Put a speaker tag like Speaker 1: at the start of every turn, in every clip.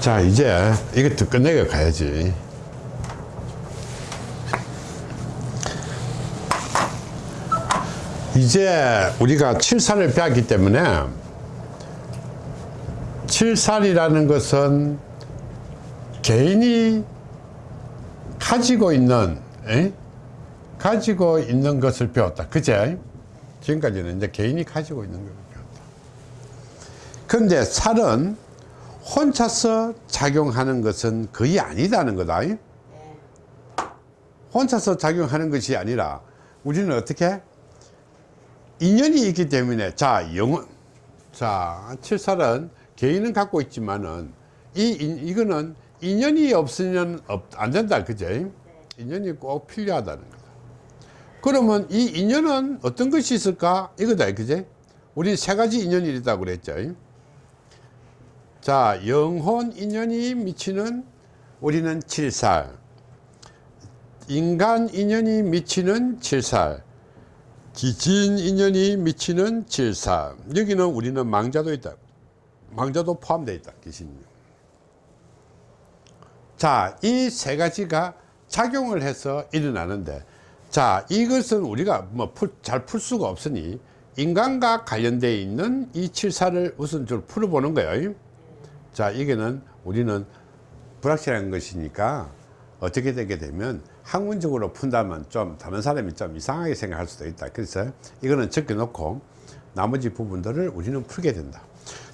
Speaker 1: 자 이제 이것도 끝내고 가야지. 이제 우리가 칠살을 배웠기 때문에 칠살이라는 것은 개인이 가지고 있는 에? 가지고 있는 것을 배웠다. 그제? 지금까지는 이제 개인이 가지고 있는 것을 배웠다. 그런데 살은 혼자서 작용하는 것은 거의 아니다는 거다. 혼자서 작용하는 것이 아니라 우리는 어떻게? 인연이 있기 때문에 자 영혼. 자 칠살은 개인은 갖고 있지만은 이 이거는 인연이 없으면 없, 안 된다 그제? 인연이 꼭 필요하다는 거다. 그러면 이 인연은 어떤 것이 있을까? 이거다 그제? 우리 세 가지 인연이 있다고 그랬죠 자 영혼 인연이 미치는 우리는 칠살. 인간 인연이 미치는 칠살. 기진 인연이 미치는 칠살. 여기는 우리는 망자도 있다. 망자도 포함되어 있다. 귀신이 자이 세 가지가 작용을 해서 일어나는데 자 이것은 우리가 뭐 잘 풀 수가 없으니 인간과 관련되어 있는 이 칠사를 우선 좀 풀어보는 거예요 자 이게는 우리는 불확실한 것이니까 어떻게 되게 되면 학문적으로 푼다면 좀 다른 사람이 좀 이상하게 생각할 수도 있다. 그래서 이거는 적게 놓고 나머지 부분들을 우리는 풀게 된다.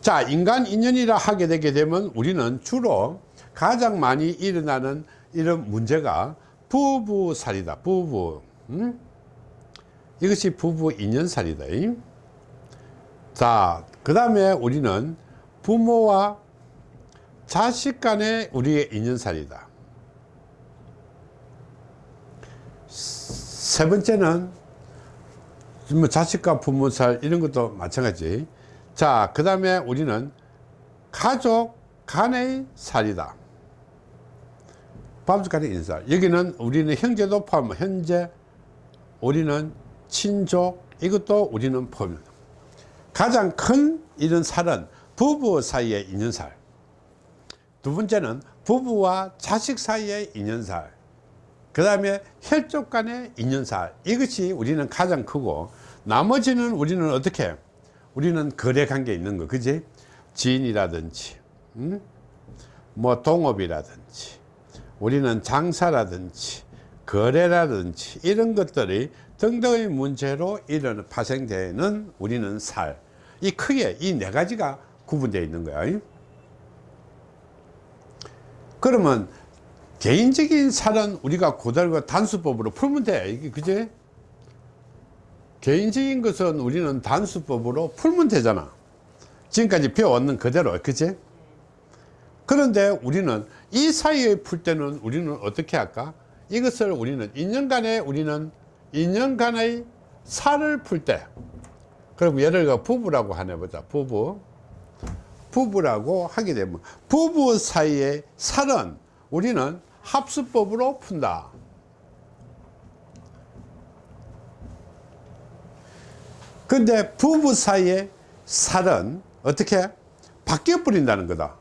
Speaker 1: 자 인간 인연이라 하게 되게 되면 우리는 주로 가장 많이 일어나는 이런 문제가 부부살이다. 부부 음? 이것이 부부 인연살이다. 자 그 다음에 우리는 부모와 자식 간의 우리의 인연살이다. 세 번째는 뭐 자식과 부모 살 이런 것도 마찬가지. 자그 다음에 우리는 가족 간의 살이다. 가족 간의 인살. 여기는 우리는 형제도 포함 현재 우리는 친족 이것도 우리는 포함 가장 큰 이런 살은 부부 사이의 인연살 두 번째는 부부와 자식 사이의 인연살 그 다음에 혈족 간의 인연살. 이것이 우리는 가장 크고 나머지는 우리는 어떻게 우리는 거래 관계 있는 거 그지? 지인이라든지 음? 뭐 동업이라든지 우리는 장사라든지 거래라든지 이런 것들이 등등의 문제로 일어나 파생되는 우리는 살. 이 크게 이 네 가지가 구분되어 있는 거야 그러면 개인적인 살은 우리가 고달과 단수법으로 풀면 돼. 이게 그제 개인적인 것은 우리는 단수법으로 풀면 되잖아. 지금까지 배워왔는 그대로 그제 그런데 우리는 이 사이에 풀 때는 우리는 어떻게 할까? 이것을 우리는 인연간에 우리는 인연간의 살을 풀 때. 그럼 예를 들어 부부라고 하나 보자. 부부 부부라고 하게 되면 부부 사이의 살은 우리는 합수법으로 푼다. 근데 부부 사이의 살은 어떻게 바뀌어 버린다는 거다.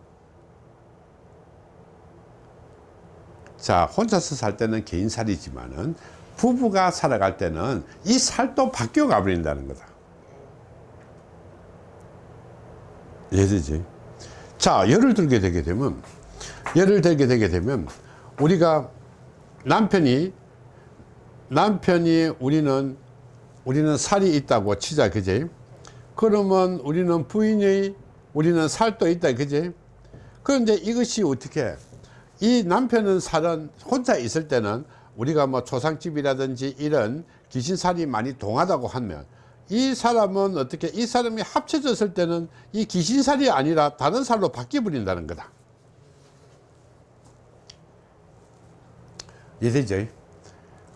Speaker 1: 자 혼자서 살 때는 개인살이지만은 부부가 살아갈 때는 이 살도 바뀌어 가 버린다는 거다 이해되지 자 예를 들게 되게 되면 예를 들게 되게 되면 우리가 남편이 남편이 우리는 우리는 살이 있다고 치자 그제 그러면 우리는 부인의 우리는 살도 있다 그제 그런데 이것이 어떻게? 이 남편은 살은 혼자 있을 때는 우리가 뭐 초상집이라든지 이런 귀신살이 많이 동하다고 하면 이 사람은 어떻게 이 사람이 합쳐졌을 때는 이 귀신살이 아니라 다른 살로 바뀌어 버린다는 거다 이해되죠?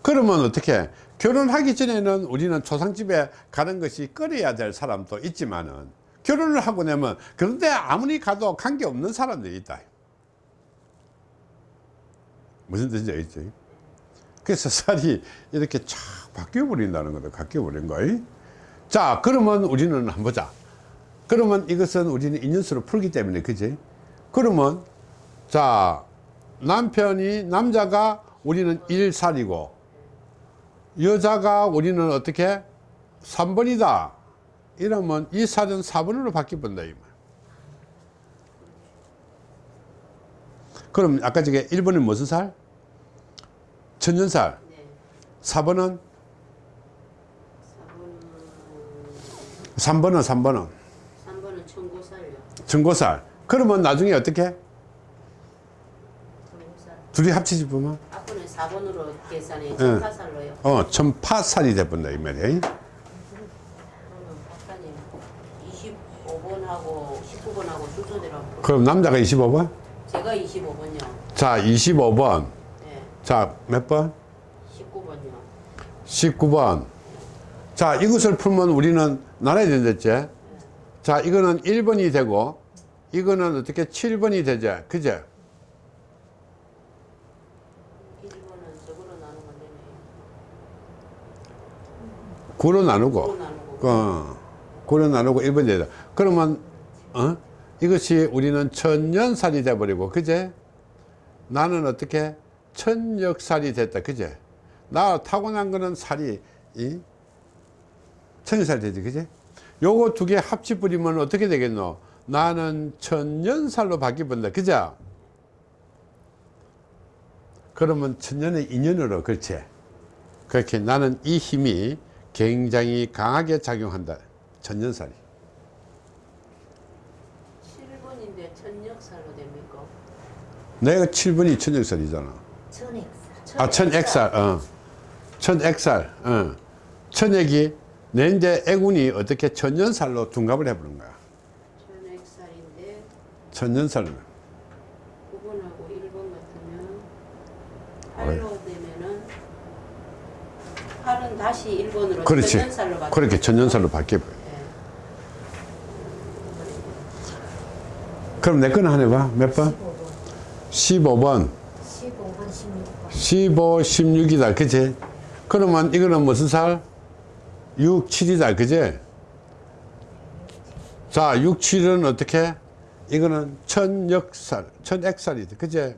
Speaker 1: 그러면 어떻게 결혼하기 전에는 우리는 초상집에 가는 것이 꺼려야 될 사람도 있지만은 결혼을 하고 나면 그런데 아무리 가도 관계없는 사람들이 있다 무슨 뜻인지 알겠죠? 그래서 살이 이렇게 쫙 바뀌어 버린다는 거다 바뀌어 버린 거야 자 그러면 우리는 한번 보자 그러면 이것은 우리는 인연수로 풀기 때문에 그지 그러면 자 남편이 남자가 우리는 1살이고 여자가 우리는 어떻게 3번이다 이러면 이 살은 4번으로 바뀌본다 이 말. 그럼 아까 저게 1번은 무슨 살? 천년살
Speaker 2: 네.
Speaker 1: 4번은
Speaker 2: 4번은
Speaker 1: 3번은 3번은
Speaker 2: 3번은 청고살요.
Speaker 1: 전고살 그러면 나중에 어떻게
Speaker 2: 청고살.
Speaker 1: 둘이 합치지 보면
Speaker 2: 앞으로는 4번으로 계산해 청파살로요.
Speaker 1: 어 천파살이 돼본다 이 말이야
Speaker 2: 그러면 박사님 25번하고 19번하고 순서대로
Speaker 1: 그럼 남자가 25번
Speaker 2: 제가 25번요.
Speaker 1: 자 25번
Speaker 2: 네.
Speaker 1: 자몇 번?
Speaker 2: 19번요.
Speaker 1: 19번 자 이것을 풀면 우리는 나눠야 된댔지. 자 이거는 1번이 되고 이거는 어떻게 7번이 되지? 그제
Speaker 2: 1번은 저거로 나누면 되네요.
Speaker 1: 9로 나누고. 어, 9로 나누고 1번이 되다. 그러면 어? 이것이 우리는 천년살이 돼버리고 그제 나는 어떻게 천역살이 됐다 그제 나 타고난 거는 살이 이 천년살 되지 그제 요거 두 개 합치 뿌리면 어떻게 되겠노 나는 천년살로 바뀌본다 그죠 그러면 천년의 인연으로 그렇지 그렇게 나는 이 힘이 굉장히 강하게 작용한다 천년살이
Speaker 2: 7번인데 천역살로 됩니까?
Speaker 1: 내가 7번이 천역살이잖아
Speaker 3: 천액살.
Speaker 1: 아 천액살 어. 천액살 어. 천액이 내 이제 애군이 어떻게 천년살로 둔갑을 해보는 거야
Speaker 2: 천액살인데
Speaker 1: 천년살로
Speaker 2: 9번하고 1번 같으면 8로 되면은 8은 다시 1번으로
Speaker 1: 그렇지
Speaker 2: 천년살로 바뀌
Speaker 1: 그렇게 천년살로 바뀌어 버려
Speaker 2: 네.
Speaker 1: 그럼 내 거는 하나 봐몇 번?
Speaker 3: 15번.
Speaker 1: 15번
Speaker 3: 15번, 16번.
Speaker 1: 15, 16이다 그치? 그러면 이거는 무슨 살? 6, 7이다 그치? 자 6, 7은 어떻게? 이거는 천역살, 천액살이다 그치?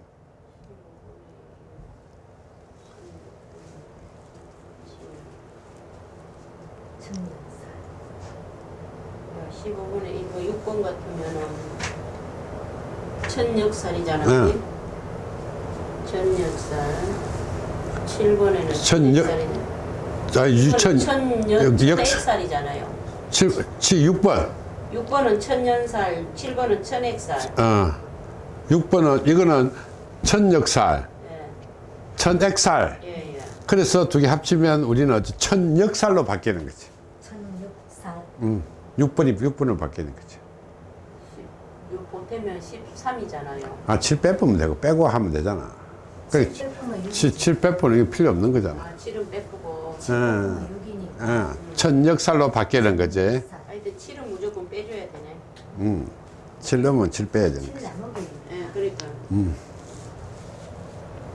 Speaker 3: 천년살.
Speaker 2: 15번에 이거 6번 같으면은 천역살이잖아.
Speaker 1: 응.
Speaker 2: 그지? 천역살. 7번에는
Speaker 1: 천역- 자, 유천,
Speaker 2: 천년
Speaker 1: 역-
Speaker 2: 천액살이잖아요.
Speaker 1: 7, 7, 6번
Speaker 2: 6번은 천년살, 7번은 천액살.
Speaker 1: 어, 6번은 이거는 천역살,
Speaker 2: 예,
Speaker 1: 천액살
Speaker 2: 예, 예.
Speaker 1: 그래서 두 개 합치면 우리는 천역살로 바뀌는 거지
Speaker 3: 천육살.
Speaker 1: 음, 6번이 6번으로 바뀌는 거지
Speaker 2: 6 보태면 13이잖아요.
Speaker 1: 아, 7 빼보면 되고 빼고 하면 되잖아 그래, 7, 7 빼보는 게 필요 없는 거잖아
Speaker 2: 아, 7은 빼고.
Speaker 1: 응.
Speaker 3: 6이니까.
Speaker 1: 어, 천역살로 바뀌는 거지
Speaker 2: 하여튼 7은 무조건 빼줘야 되네.
Speaker 1: 음, 7 넣으면 7 빼야 거지
Speaker 3: 7 남은 거
Speaker 2: 예, 그러니까.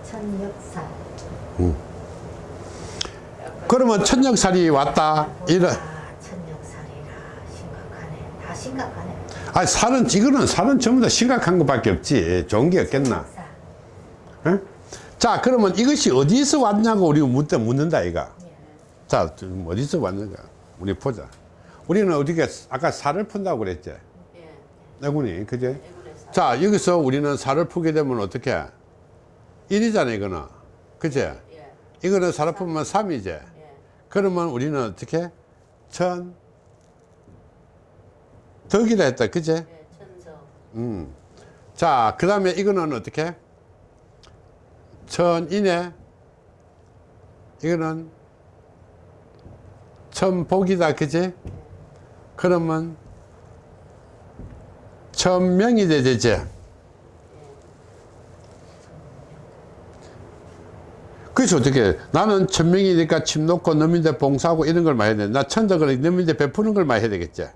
Speaker 3: 천역살.
Speaker 1: 그러면 천역살이 왔다 이런
Speaker 3: 아, 천역살이라 심각하네. 다 심각하네.
Speaker 1: 아 살은 이거는 살은 전부 다 심각한 것밖에 없지 좋은 게 없겠나
Speaker 3: 살.
Speaker 1: 응? 자 그러면 이것이 어디서 왔냐고 우리가 묻다 묻는다 이가
Speaker 3: 예.
Speaker 1: 자 어디서 왔는가? 우리 보자. 우리는 어디가 아까 살을 푼다고 그랬지?
Speaker 2: 예,
Speaker 1: 내군이 그제. 자 여기서 우리는 살을 푸게 되면 어떻게? 1이잖아 이거는. 그제
Speaker 2: 예,
Speaker 1: 이거는 살을 풀면 3이지
Speaker 2: 예.
Speaker 1: 그러면 우리는 어떻게? 천. 덕이라 했다 그제
Speaker 2: 예.
Speaker 1: 음. 자, 그 다음에 이거는 어떻게? 천인에, 이거는 천복이다, 그지? 그러면 천명이 돼, 되지? 그래서 어떻게, 나는 천명이니까 침 놓고 너민데 봉사하고 이런 걸 많이 해야 돼. 나 천덕을 너민데 베푸는 걸 많이 해야 되겠지?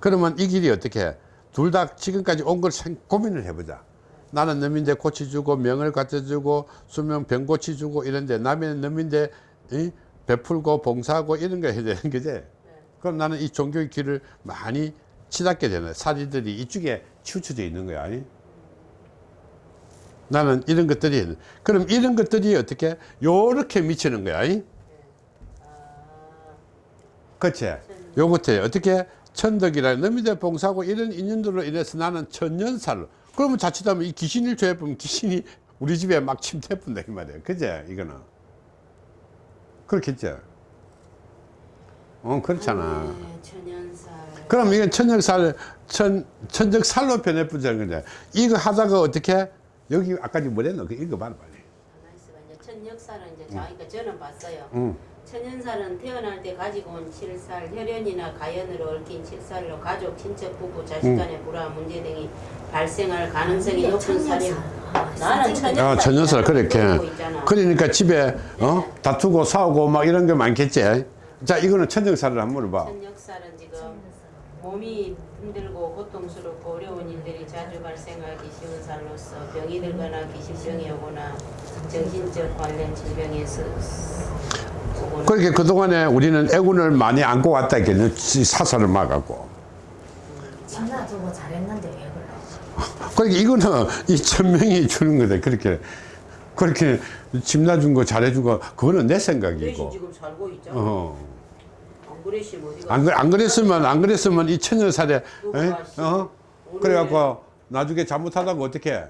Speaker 1: 그러면 이 길이 어떻게 둘 다 지금까지 온 걸 고민을 해보자 나는 너민데 고치주고 명을 갖다주고 수명 병 고치주고 이런데 남의 너민데 이? 베풀고 봉사하고 이런 거 해야 되는 거지? 그럼 나는 이 종교의 길을 많이 치닫게 되네. 사리들이 이쪽에 치우쳐져 있는 거야. 아니? 나는 이런 것들이 그럼 이런 것들이 어떻게 요렇게 미치는 거야? 이?
Speaker 2: 아,
Speaker 1: 그치? 요것에 어떻게 천덕이라 너미대 봉사고 이런 인연들로 인해서 나는 천년살로. 그러면 자칫하면 이 귀신을 조해보면 귀신이 우리 집에 막 침대푼다 이 말이야. 그제? 이거는 그렇겠죠 어 그렇잖아
Speaker 2: 네, 천연살.
Speaker 1: 그럼 이건 천적살 천 천적살로 변해버리는 거죠 이거 하다가 어떻게 여기 아까 뭐랬노 그 읽어봐라 빨리.
Speaker 2: 이제 천역살은 이제 자기가 저는 봤어요.
Speaker 1: 응.
Speaker 2: 천연살은 태어날 때 가지고 온 칠살, 혈연이나 가연으로 얽힌 칠살로 가족, 친척, 부부, 자식 간의 불화, 문제 등이 발생할 가능성이 높은 살이 나는 천연살.
Speaker 1: 아, 천연살 그렇게. 그러니까 집에 어? 다투고 싸우고 막 이런 게 많겠지. 자 이거는 천적살을 한번 물어봐.
Speaker 2: 천역살은 지금 몸이 힘들고 고통스럽고 어려운 일들이 자주 발생하기 쉬운 살로서 병이 들거나 귀신병이 오거나 정신적 관련 질병에서 오거나
Speaker 1: 그렇게 그동안에 우리는 애군을 많이 안고 왔다 했겠네 사살을 막았고
Speaker 3: 지나주고 잘했는데 왜 그래?
Speaker 1: 그러니까 이거는 이 천명이 주는 거다 그렇게 그렇게 집 놔준 거 잘해준 거 그거는 내 생각이고
Speaker 2: 지금 살고 있잖아.
Speaker 1: 어.
Speaker 2: 안 그랬으면 어디가
Speaker 1: 안, 그- 안 그랬으면 안 그랬으면 이 천년살에
Speaker 2: 누가
Speaker 1: 에?
Speaker 2: 씨.
Speaker 1: 어? 그래갖고 나중에 잘못하다가 어떻게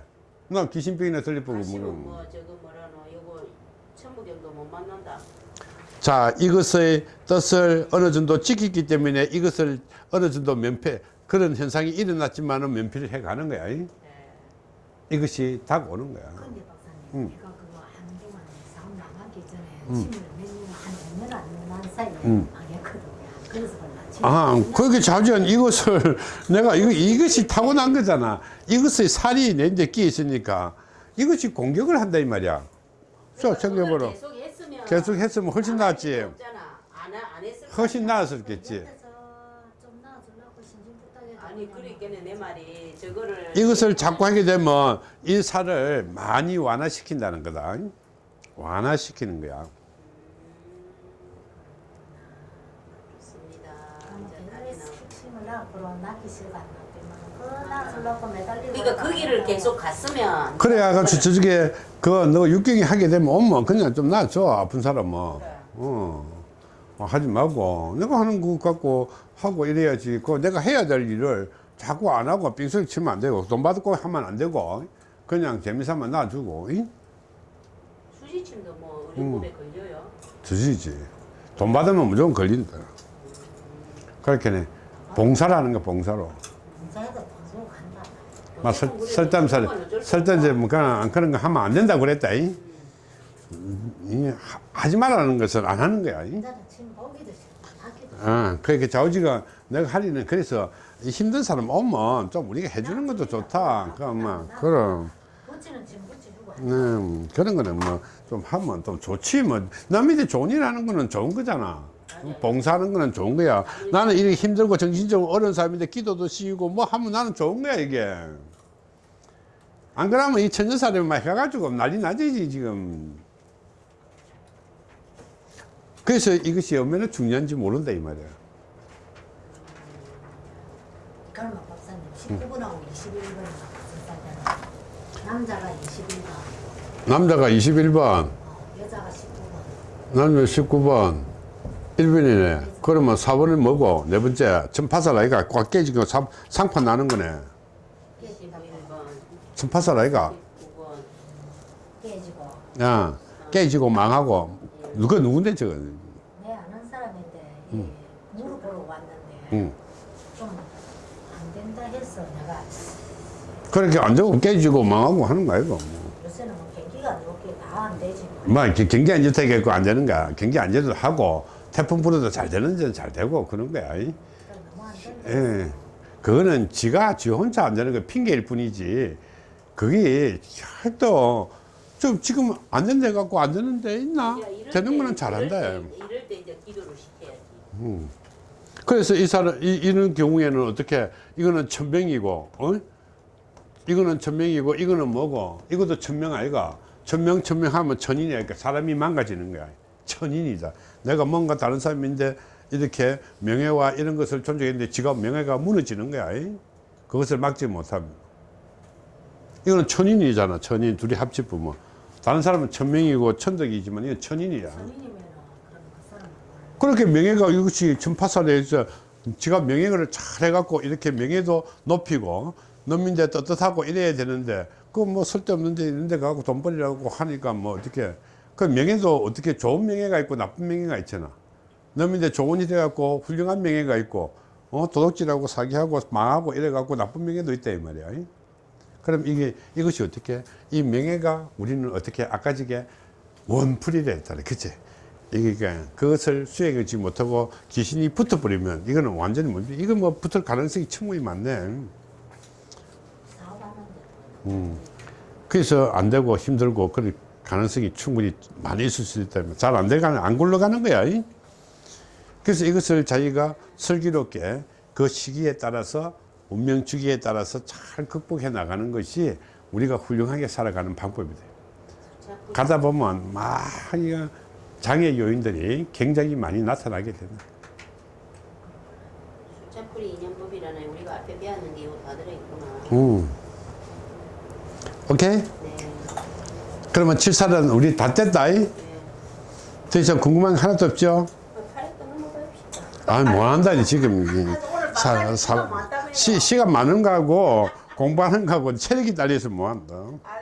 Speaker 1: 나 귀신병이나
Speaker 2: 다시는
Speaker 1: 뭐.
Speaker 2: 뭐 저거 뭐라노 이거 천부경도 못 만난다.
Speaker 1: 자 이것의 뜻을 어느 정도 지키기 때문에 이것을 어느 정도 면피 그런 현상이 일어났지만 은 면피를 해가는 거야 이?
Speaker 2: 네.
Speaker 1: 이것이 다 오는 거야
Speaker 3: 근데 박사님,
Speaker 1: 응.
Speaker 3: 내가 그거 한동안 사업 나가기 전에 침을 몇년한몇년안난 사이에
Speaker 1: 응.
Speaker 3: 망했거든요. 그래서 몰라.
Speaker 1: 침아 그렇게 자주한 이것을 내가 이거 이것이 타고난 거잖아 이것의 살이 내 이제 끼어 있으니까 이것이 공격을 한다 이 말이야 자 생각해보라
Speaker 2: 계속 했으면
Speaker 1: 훨씬 낫지
Speaker 2: 했을
Speaker 1: 훨씬. 나았었겠지 이것을 자꾸 하게 되면 이 살을 많이 완화시킨다는 거다. 완화시키는 거야.
Speaker 2: 좋습니다.
Speaker 3: 그러면
Speaker 2: 이제
Speaker 3: 옛 그
Speaker 2: 그러니까 그 길을 계속 갔으면
Speaker 1: 그래야 그 저쪽에 그너 육경이 하게 되면 오면 그냥 좀 놔줘 아픈 사람은.
Speaker 2: 그래.
Speaker 1: 어. 어, 하지 말고 내가 하는 거 갖고 하고 이래야지. 그 내가 해야 될 일을 자꾸 안 하고 빙소리 치면 안 되고 돈 받고 하면 안 되고 그냥 재미삼아 놔주고 이?
Speaker 2: 수지침도 뭐
Speaker 1: 음.
Speaker 2: 의료법에 걸려요.
Speaker 1: 주시지. 돈 받으면 무조건 걸린다. 그렇게 봉사라는 거 봉사로.
Speaker 3: 공사해도 돈 주고 간다.
Speaker 1: 막 설, 설담살, 설담제 뭐 그런, 그런 거 하면 안 된다고 그랬다. 이? 이, 하- 하지 말라는 것은 안 하는 거야. 이? 아, 그렇게 자우지가 내가 하리는 그래서 이 힘든 사람 오면 좀 우리가 해주는 것도 좋다. 그, 뭐, 그럼. 음, 그런 거는 뭐 좀 하면 좀 좋지 뭐 남한테 좋은 일 하는 거는 좋은 거잖아 봉사하는 거는 좋은 거야 나는 이렇게 힘들고 정신적으로 어려운 사람인데 기도도 씌우고 뭐 하면 나는 좋은 거야 이게 안 그러면 이 천년사람만 해가지고 난리 나지 지금. 그래서 이것이 얼마나 중요한지 모른다 이 말이야.
Speaker 3: 그러면 박사님 19분하고 21분이 무슨 살잖아 남자가 21번
Speaker 1: 남자가 21번
Speaker 3: 어, 여자가 19번
Speaker 1: 남자 19번 1번이네. 그러면 4번은 뭐고 네 번째 천파살 아이가 꽉 깨지고 사- 상판 나는 거네.
Speaker 2: 21번,
Speaker 1: 천파살 아이가
Speaker 2: 19번.
Speaker 3: 깨지고
Speaker 1: 야 깨지고 망하고 누가 누군데 저거
Speaker 3: 내 아는 사람인데 이 무릎 보러 왔는데
Speaker 1: 응.
Speaker 3: 좀안 된다 해서 내가
Speaker 1: 그렇게 안 되고 깨지고 망하고 하는 거 아이고
Speaker 3: 요새는 뭐 경기가 좋게 다 안 되지
Speaker 1: 뭐 이렇게 경기 안 좋다 해갖고 안 되는 거야 경기 안 좋도 하고 태풍 불어도 잘 되는 데는 잘 되고 그런 거야 이.
Speaker 3: 그러니까
Speaker 1: 예. 그거는 지가 지 혼자 안 되는 거 핑계일 뿐이지. 그게 또 좀 지금 안 된데 갖고 안 되는 데 있나?
Speaker 2: 야,
Speaker 1: 되는
Speaker 2: 때-
Speaker 1: 거는 잘한다.
Speaker 2: 이럴 때, 이럴 때 이제 기도를 시켜야지.
Speaker 1: 그래서 이 사람 이, 이런 경우에는 어떻게 이거는 천명이고, 어? 이거는 천명이고 이거는 뭐고? 이것도 천명 아이가. 천명 천명하면 천인이야. 그러니까 사람이 망가지는 거야. 천인이다. 내가 뭔가 다른 사람인데 이렇게 명예와 이런 것을 존중했는데 지가 명예가 무너지는 거야. 이? 그것을 막지 못하면. 이거는 천인이잖아. 천인. 둘이 합치면 다른 사람은 천명이고 천덕이지만 이건 천인이야.
Speaker 3: 그
Speaker 1: 그렇게 명예가 이것이 전파살에서 지가 명예를 잘 해갖고 이렇게 명예도 높이고农민대 떳떳하고 이래야 되는데 그 뭐 쓸데없는데 이런데 가고 돈 벌이라고 하니까 뭐 어떻게. 그 명예도 어떻게 좋은 명예가 있고 나쁜 명예가 있잖아农민대 좋은 일 해갖고 훌륭한 명예가 있고 어 도둑질하고 사기하고 망하고 이래 갖고 나쁜 명예도 있다 이 말이야 그럼 이게 이것이 어떻게 이 명예가 우리는 어떻게 아까지게 했잖아 그치? 그러니까 그것을 수행하지 못하고 귀신이 붙어버리면 이거는 완전히 뭐 이건 뭐 붙을 가능성이 충분히 많네.
Speaker 3: 사업하는데
Speaker 1: 그래서 안 되고 힘들고 그럴 가능성이 충분히 많이 있을 수 있다면 잘안 되가는 안 굴러가는 거야 이? 그래서 이것을 자기가 슬기롭게 그 시기에 따라서 운명 주기에 따라서 잘 극복해 나가는 것이 우리가 훌륭하게 살아가는 방법이다
Speaker 2: 자꾸
Speaker 1: 가다 보면 막 장애 요인들이 굉장히 많이 나타나게 된다
Speaker 2: 숫자풀이 인연법이라는 우리가 앞에 배웠는 게 이거 다 들어있구나.
Speaker 1: 음. 오케이?
Speaker 2: 네.
Speaker 1: 그러면 칠살은 우리 다 뗐다 이?
Speaker 2: 네.
Speaker 1: 더 이상 궁금한 게 하나도 없죠? 아니 뭐 한다니 지금 이 사, 사, 시, 시간 많은 거하고 공부하는 거하고 체력이 딸려서 뭐 한다.
Speaker 4: 아